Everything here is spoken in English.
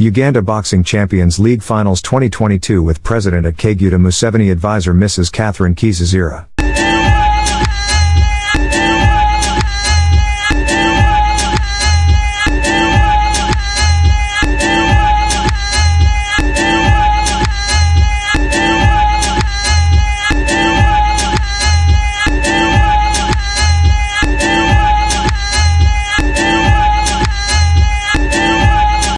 Uganda Boxing Champions League Finals 2022 with President at Kaguta Museveni advisor Mrs. Catherine Kizazira.